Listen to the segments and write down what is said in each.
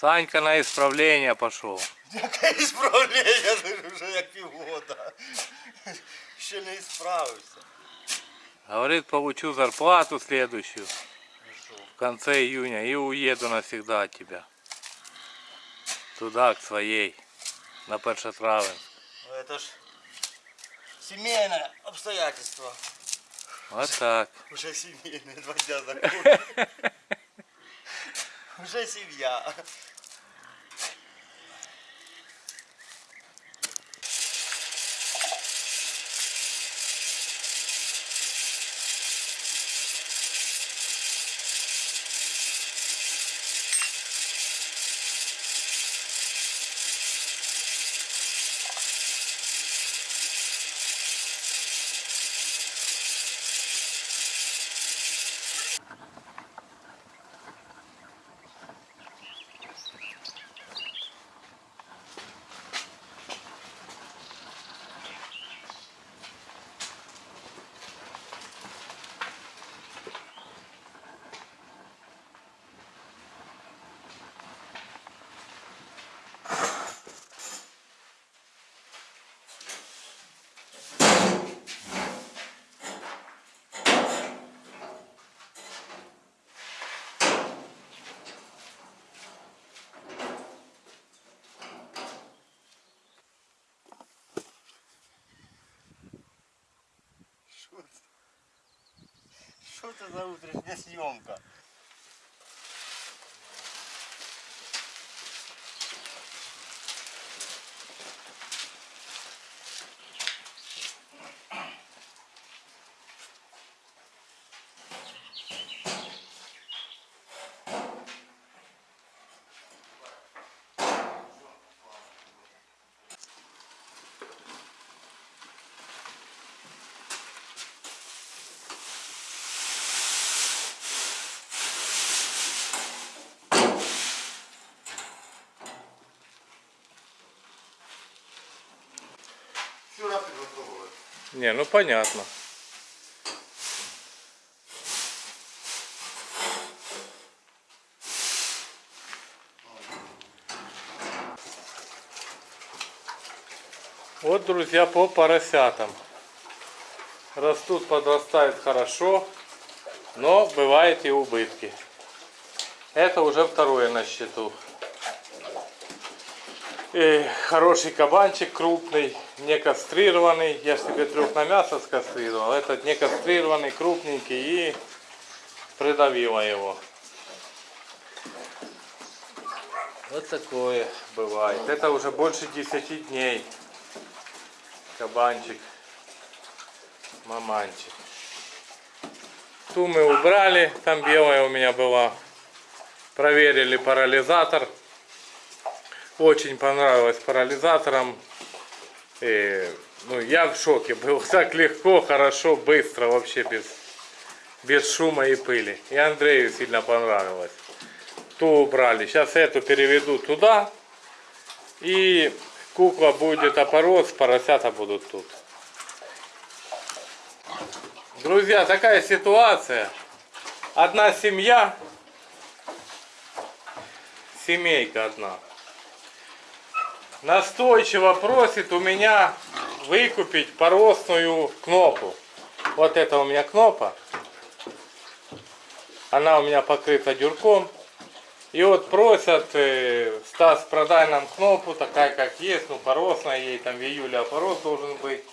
Санька на исправление пошел. Яке ісправлення, це ж вже як півгода. Ще не ісправився. Говорит, получу зарплату следующую Ну що? в конце июня и уеду навсегда от тебя. Туда, к своей, на Першотравенск. Ну это ж сімейне обстоятельство. Вот так. Уже сімейне, два дня закончили. Уже сім'я. Що це за утрішня зйомка? Не, ну понятно. Вот, друзья, по поросятам. Растут, подрастают хорошо, но бывают и убытки. Это уже второе на счету. И хороший кабанчик крупный, не кастрированный. Я же тебе трех на мясо скастрировал. Этот не кастрированный, крупненький и придавила его. Вот такое бывает. Это уже больше 10 дней. Кабанчик. Маманчик. Ту мы убрали. Там белая у меня была. Проверили парализатор. Очень понравилось парализатором. И, ну, я в шоке был. Так легко, хорошо, быстро, вообще без, без шума и пыли. И Андрею сильно понравилось. Ту убрали. Сейчас эту переведу туда. И кукла будет опорос, поросята будут тут. Друзья, такая ситуация. Одна семья. Семейка одна настойчиво просит у меня выкупить поросную кнопу. Вот это у меня кнопа. Она у меня покрыта дюрком. И вот просят, э, Стас, продай нам кнопу, такая как есть, ну поросная, ей там в июле опорос должен быть.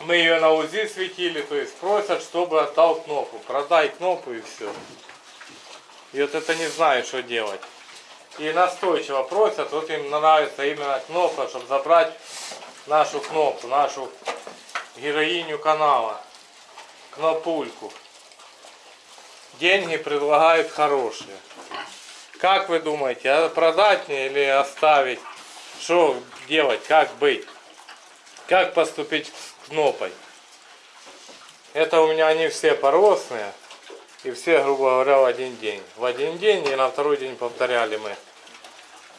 Мы ее на УЗИ светили, то есть просят, чтобы отдал кнопу. Продай кнопу и все. И вот это не знаю, что делать. И настойчиво просят, вот им нравится именно кнопка, чтобы забрать нашу кнопку, нашу героиню канала, кнопульку. Деньги предлагают хорошие. Как вы думаете, а продать мне или оставить? Что делать, как быть? Как поступить с кнопой? Это у меня они все поросные. И все, грубо говоря, в один день. В один день и на второй день повторяли мы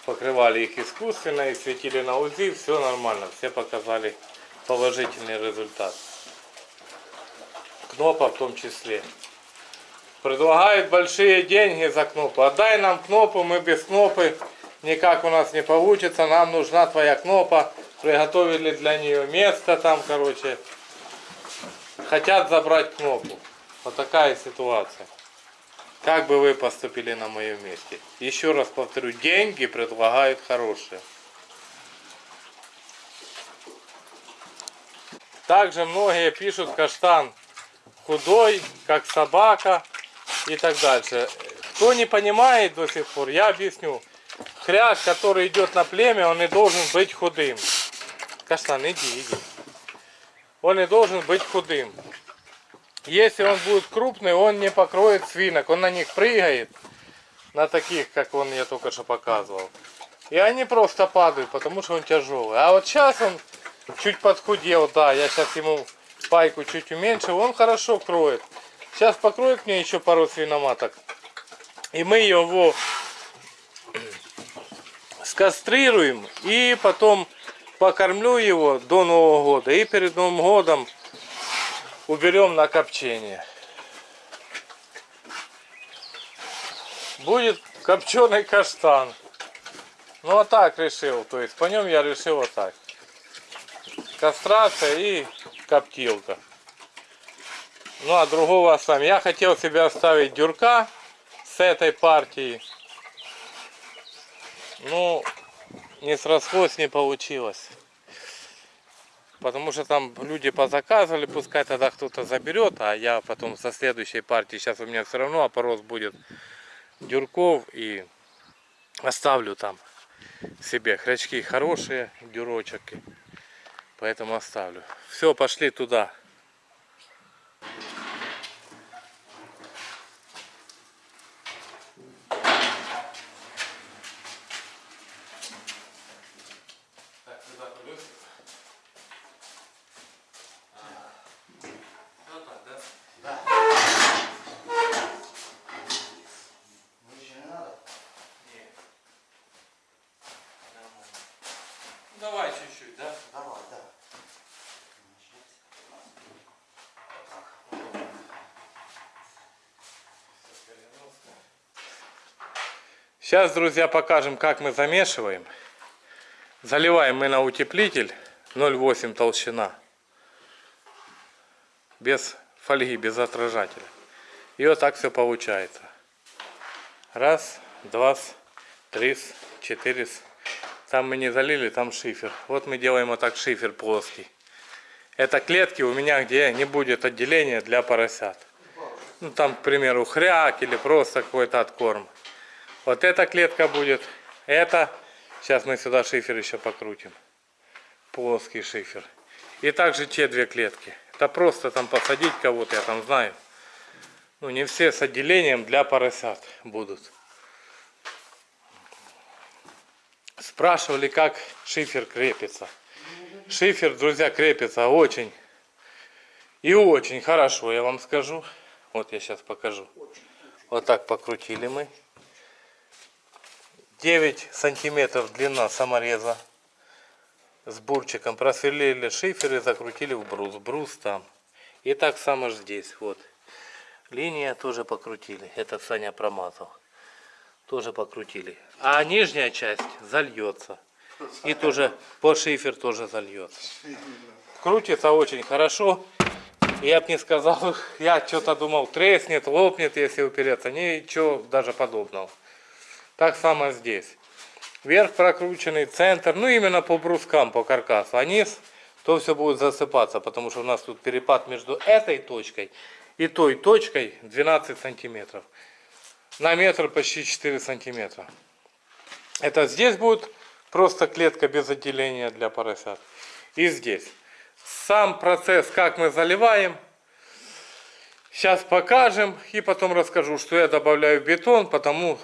покрывали их искусственно и светили на УЗИ, все нормально, все показали положительный результат. Кнопа в том числе. Предлагают большие деньги за кнопу. Отдай нам кнопу, мы без кнопы никак у нас не получится. Нам нужна твоя кнопа. Приготовили для нее место там, короче. Хотят забрать кнопу. Вот такая ситуация. Как бы вы поступили на моем месте? Еще раз повторю, деньги предлагают хорошие. Также многие пишут, каштан худой, как собака и так дальше. Кто не понимает до сих пор, я объясню. Хряк, который идет на племя, он не должен быть худым. Каштан, иди, иди. Он не должен быть худым. Если он будет крупный, он не покроет свинок. Он на них прыгает, на таких, как он я только что показывал. И они просто падают, потому что он тяжелый. А вот сейчас он чуть подхудел, да, я сейчас ему пайку чуть уменьшил, он хорошо кроет. Сейчас покроет мне еще пару свиноматок. И мы его скастрируем и потом покормлю его до Нового года. И перед Новым годом уберем на копчение. Будет копченый каштан. Ну а так решил, то есть по нем я решил вот так. Кастрация и коптилка. Ну а другого оставим. Я хотел себе оставить дюрка с этой партии. Ну, не срослось, не получилось. Потому что там люди позаказывали, пускай тогда кто-то заберет, а я потом со следующей партии, сейчас у меня все равно опорос будет дюрков и оставлю там себе хрячки хорошие, дюрочек, поэтому оставлю. Все, пошли туда. Так, сюда колесико. Ну так, да? Да. Выше не надо? Нет. Нормально. Ну, Давай чуть-чуть, да? Давай, да. Сейчас, друзья, покажем, как мы замешиваем. Заливаем мы на утеплитель 0,8 толщина. Без фольги, без отражателя. И вот так все получается. Раз, два, три, четыре. Там мы не залили, там шифер. Вот мы делаем вот так шифер плоский. Это клетки у меня, где не будет отделения для поросят. Ну там, к примеру, хряк или просто какой-то откорм. Вот эта клетка будет. Это. Сейчас мы сюда шифер еще покрутим. Плоский шифер. И также те две клетки. Это просто там посадить кого-то, я там знаю. Ну, не все с отделением для поросят будут. Спрашивали, как шифер крепится. Шифер, друзья, крепится очень и очень хорошо, я вам скажу. Вот я сейчас покажу. Вот так покрутили мы. 9 сантиметров длина самореза с бурчиком просверлили шифер и закрутили в брус. Брус там. И так само здесь. Вот. Линия тоже покрутили. Это Саня промазал. Тоже покрутили. А нижняя часть зальется. И тоже по шифер тоже зальется. Крутится очень хорошо. Я бы не сказал, я что-то думал, треснет, лопнет, если упереться. Ничего даже подобного. Так само здесь. Верх прокрученный, центр, ну именно по брускам, по каркасу. А низ, то все будет засыпаться, потому что у нас тут перепад между этой точкой и той точкой 12 сантиметров. На метр почти 4 сантиметра. Это здесь будет просто клетка без отделения для поросят. И здесь. Сам процесс, как мы заливаем, сейчас покажем. И потом расскажу, что я добавляю бетон, потому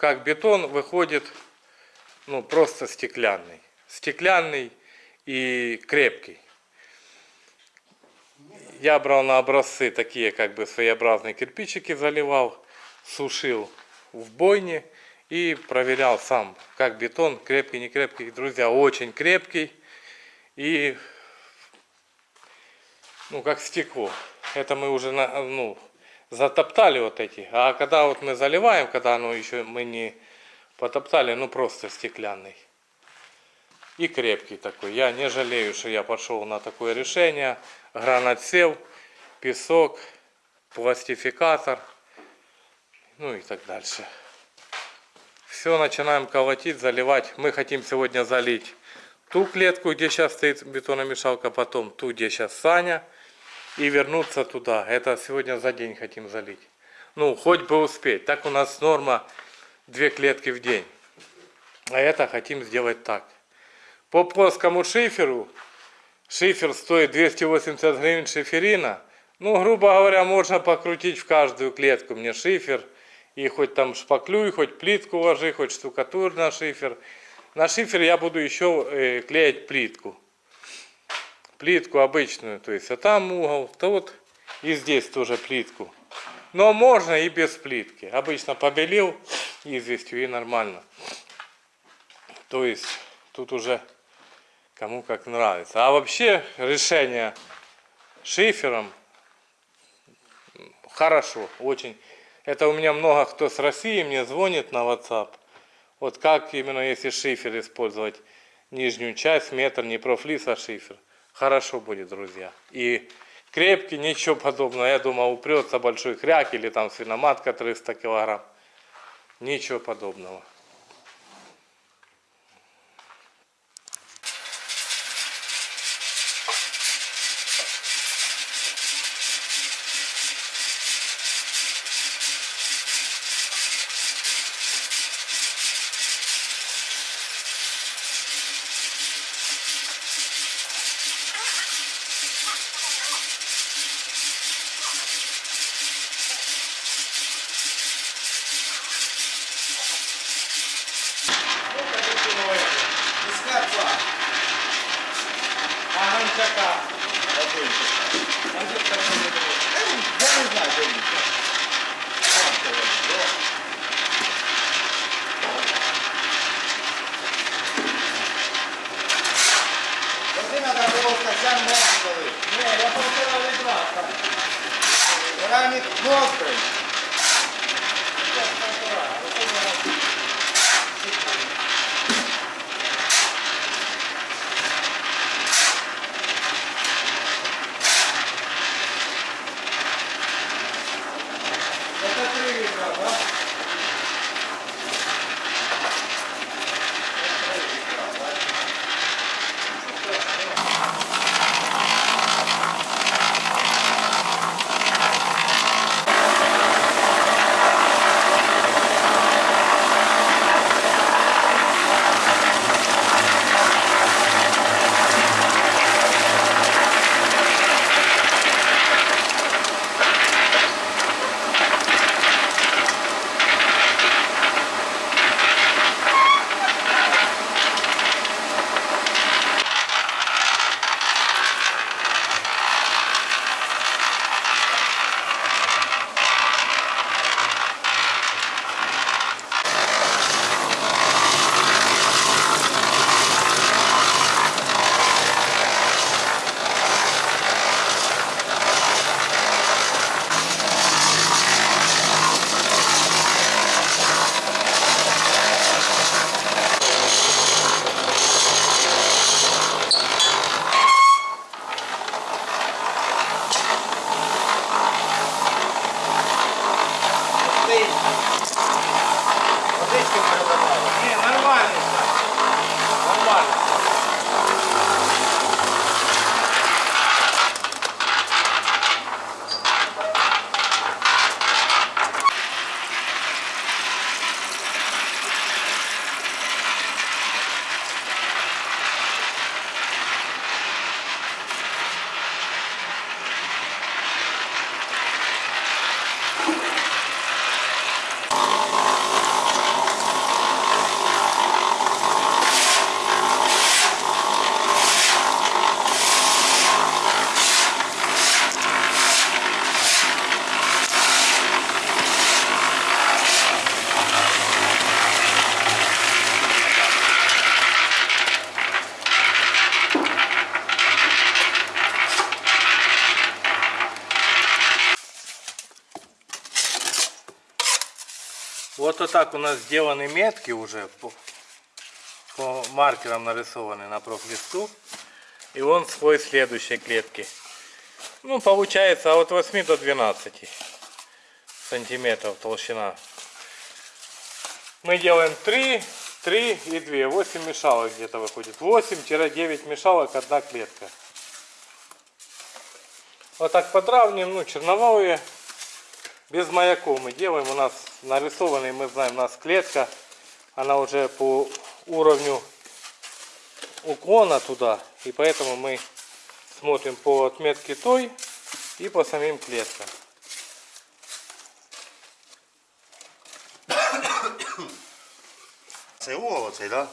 как бетон выходит ну, просто стеклянный. Стеклянный и крепкий. Я брал на образцы такие как бы своеобразные кирпичики, заливал, сушил в бойне и проверял сам, как бетон, крепкий, не крепкий. Друзья, очень крепкий и, ну, как стекло. Это мы уже, на- ну, затоптали вот эти. А когда вот мы заливаем, когда оно еще мы не потоптали, ну, просто стеклянный. И крепкий такой. Я не жалею, что я пошел на такое решение. Гранатсев, песок, пластификатор, ну и так дальше. Все, начинаем колотить, заливать. Мы хотим сегодня залить ту клетку, где сейчас стоит бетономешалка, потом ту, где сейчас Саня, и вернуться туда. Это сегодня за день хотим залить. Ну, хоть бы успеть. Так у нас норма две клетки в день. А это хотим сделать так. По плоскому шиферу, шифер стоит 280 гривен шиферина. Ну, грубо говоря, можно покрутить в каждую клетку мне шифер. И хоть там шпаклюй, хоть плитку ложи, хоть штукатур на шифер. На шифер я буду еще э, клеить плитку. Плитку обычную, то есть а там угол, то вот и здесь тоже плитку. Но можно и без плитки. Обычно побелил известью и нормально. То есть тут уже кому как нравится. А вообще решение шифером хорошо, очень. Это у меня много кто с России мне звонит на WhatsApp. Вот как именно если шифер использовать нижнюю часть, метр, не профлис, а шифер. Хорошо будет, друзья. И крепкий, ничего подобного. Я думал, упрется большой хряк или там свиноматка 300 килограмм. Ничего подобного. Вот так у нас сделаны метки уже по, по маркерам нарисованы на профлисту. И он свой следующей клетки. Ну, получается от 8 до 12 сантиметров толщина. Мы делаем 3, 3 и 2. 8 мешалок где-то выходит. 8-9 мешалок, одна клетка. Вот так подравниваем, ну, черновые. Без маяков мы делаем. У нас нарисованный, мы знаем, у нас клетка. Она уже по уровню уклона туда. И поэтому мы смотрим по отметке той и по самим клеткам. Це угол да?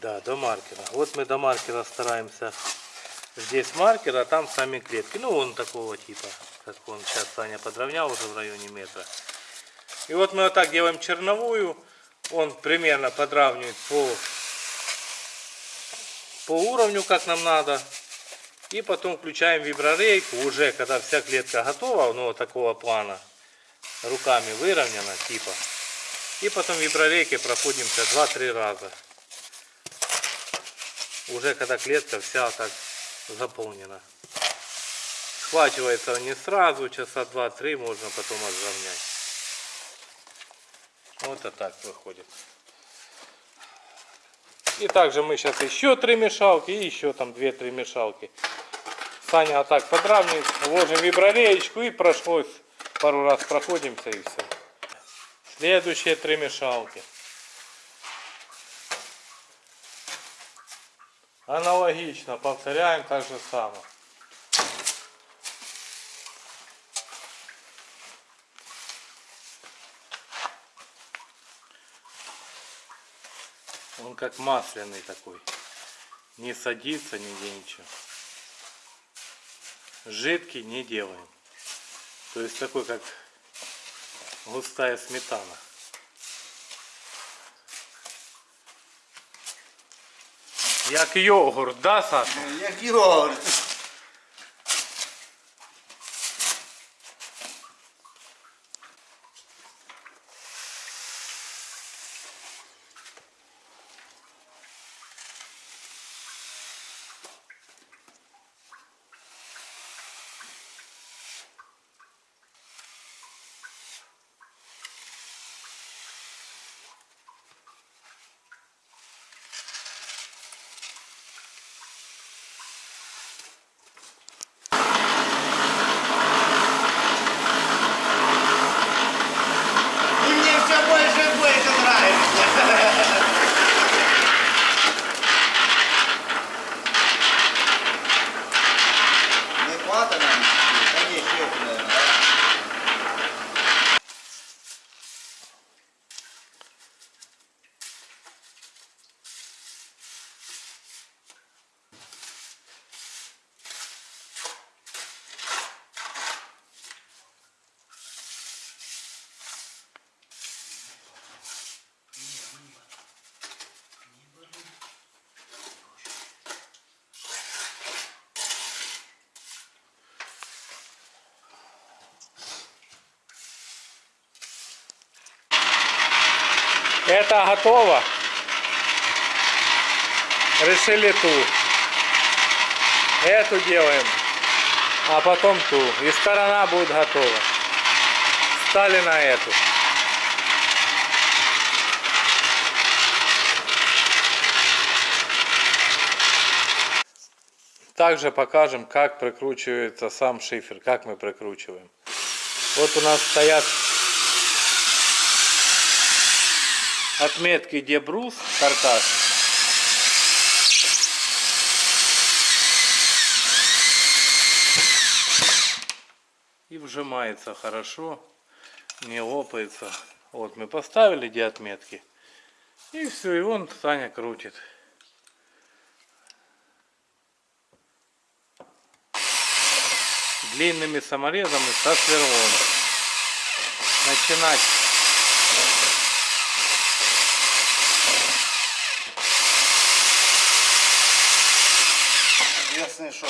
Да, до маркера. Вот мы до маркера стараемся. Здесь маркер, а там сами клетки. Ну, он такого типа, как он сейчас Саня подровнял уже в районе метра. И вот мы вот так делаем черновую. Он примерно подравнивает по, по уровню, как нам надо. И потом включаем виброрейку уже, когда вся клетка готова, ну, вот такого плана. Руками выровнена, типа. И потом виброрейкой проходимся 2-3 раза. Уже когда клетка вся так заполнена. Схвачивается не сразу, часа 2-3 можно потом отравнять. Вот это так выходит. И также мы сейчас еще три мешалки и еще там 2-3 мешалки. Саня вот так подравнивает, ложим виброреечку и прошлось пару раз проходимся и все. Следующие три мешалки. Аналогично повторяем так же самое. Как масляный такой. Не садится нигде ничего. Жидкий не делаем. То есть такой как густая сметана. Як йогурт, да, Саша? Як йогурт. И мне все больше и больше нравится. Не хватит нам? Да не, еще, наверное, да? Это готово. Решили ту. Эту делаем. А потом ту. И сторона будет готова. Стали на эту. Также покажем, как прикручивается сам шифер, как мы прикручиваем. Вот у нас стоят отметки, где брус, каркас. И вжимается хорошо, не лопается. Вот мы поставили где отметки. И все, и он Саня крутит. Длинными саморезами со сверлом. Начинать Ясно, что...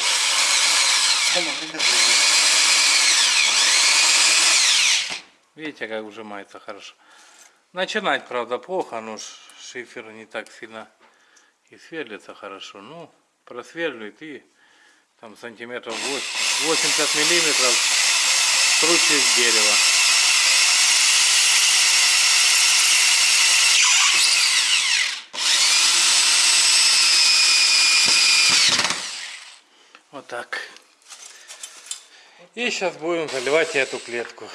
Оно выглядит. Видите, как вжимается хорошо. Начинать, правда, плохо, но шифер не так сильно и сверлится хорошо. Ну, просверливает и там сантиметров 8, 80 миллиметров круче дерева. Вот так. И сейчас будем заливать эту клетку.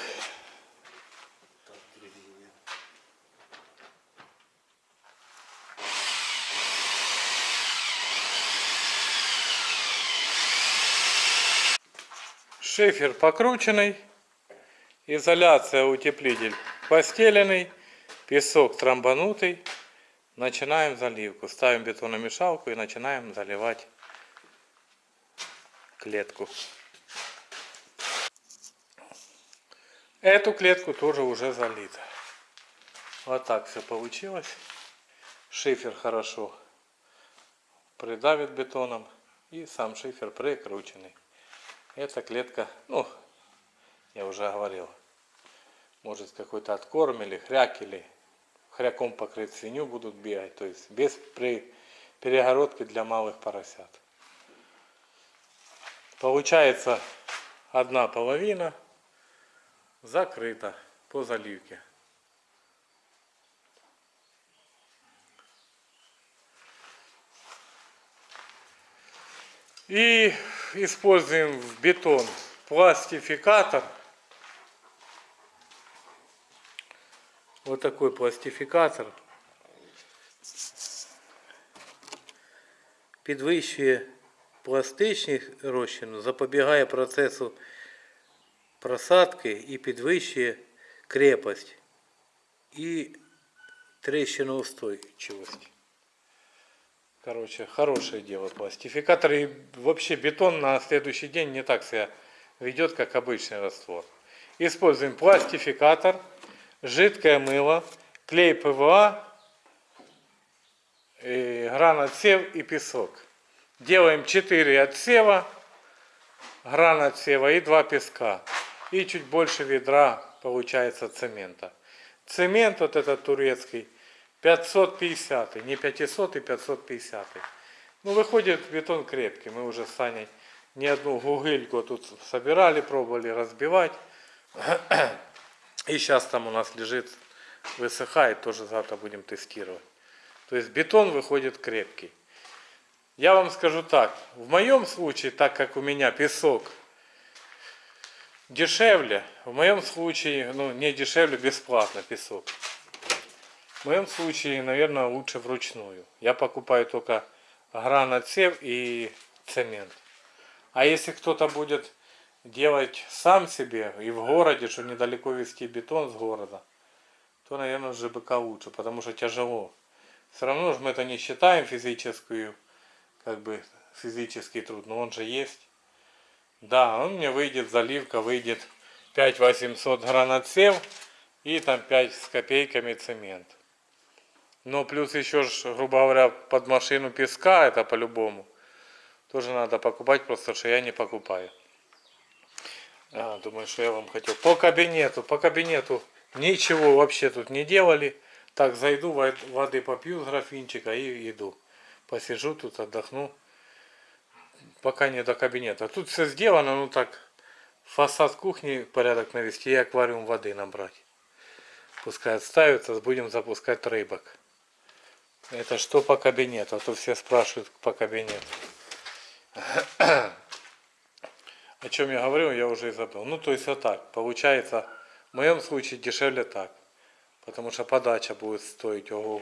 Шифер покрученный, изоляция утеплитель постеленный, песок трамбанутый. Начинаем заливку. Ставим бетономешалку и начинаем заливать клетку. Эту клетку тоже уже залита. Вот так все получилось. Шифер хорошо придавит бетоном и сам шифер прикрученный. Эта клетка, ну, я уже говорил, может какой-то откорм или хряк, или хряком покрыть свинью будут бегать, то есть без при перегородки для малых поросят. Получается одна половина закрыта по заливке. И используем в бетон пластификатор. Вот такой пластификатор. Підвищує пластичність розчину, запобігає процесу просадки і підвищує крепость і трещиноустойчивость. Короче, хорошее дело пластификатор. И вообще бетон на следующий день не так себя ведет, как обычный раствор. Используем пластификатор, жидкое мыло, клей ПВА, и гранатсев и песок. Делаем 4 отсева, гранатсева и 2 песка. И чуть больше ведра получается цемента. Цемент вот этот турецкий 550, не 500 и 550. Ну, выходит бетон крепкий. Мы уже с Саней не одну гугыльку тут собирали, пробовали разбивать. И сейчас там у нас лежит, высыхает, тоже завтра будем тестировать. То есть бетон выходит крепкий. Я вам скажу так, в моем случае, так как у меня песок дешевле, в моем случае, ну не дешевле, бесплатно песок. В моем случае, наверное, лучше вручную. Я покупаю только гранатсев и цемент. А если кто-то будет делать сам себе и в городе, что недалеко везти бетон с города, то, наверное, ЖБК лучше, потому что тяжело. Все равно же мы это не считаем физическую, как бы физический труд, но он же есть. Да, он мне выйдет, заливка выйдет 5800 гранатсев и там 5 с копейками цемент. Но плюс еще, ж, грубо говоря, под машину песка, это по-любому. Тоже надо покупать, просто что я не покупаю. А, думаю, что я вам хотел. По кабинету, по кабинету ничего вообще тут не делали. Так, зайду, во- воды попью с графинчика и иду. Посижу тут, отдохну. Пока не до кабинета. Тут все сделано, ну так, фасад кухни порядок навести и аквариум воды набрать. Пускай отставится, будем запускать рыбок. Это что по кабинету? А то все спрашивают по кабинету. О чем я говорил, я уже и забыл. Ну, то есть вот так. Получается, в моем случае дешевле так. Потому что подача будет стоить ого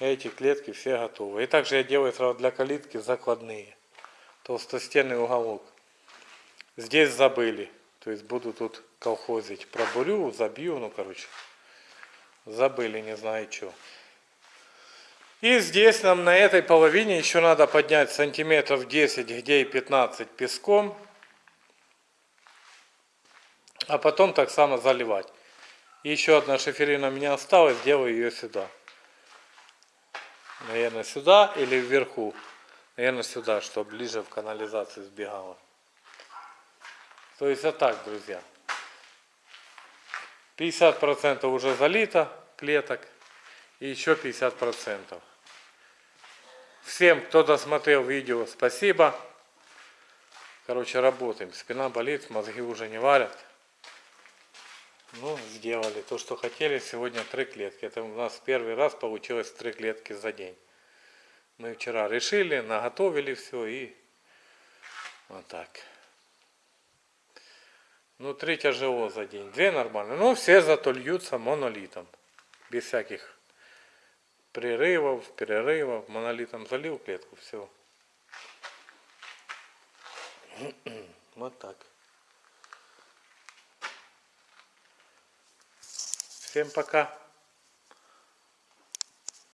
Эти клетки все готовы. И также я делаю сразу для калитки закладные. Толстостенный уголок. Здесь забыли. То есть буду тут колхозить. Пробурю, забью, ну короче. Забыли, не знаю что. И здесь нам на этой половине еще надо поднять сантиметров 10, где и 15 песком. А потом так само заливать. Еще одна шиферина у меня осталась, делаю ее сюда. Наверное, сюда или вверху. Наверное, сюда, чтобы ближе в канализацию сбегала. То есть вот так, друзья. 50% уже залито, клеток и еще 50%. Всем, кто досмотрел видео, спасибо. Короче, работаем. Спина болит, мозги уже не варят. Ну, сделали то, что хотели. Сегодня три клетки. Это у нас первый раз получилось три клетки за день. Мы вчера решили, наготовили все и вот так. Ну, три тяжело за день. Две нормально. Но все зато льются монолитом. Без всяких прерывов, перерывов. Монолитом залил клетку, все. Вот так. Всем пока.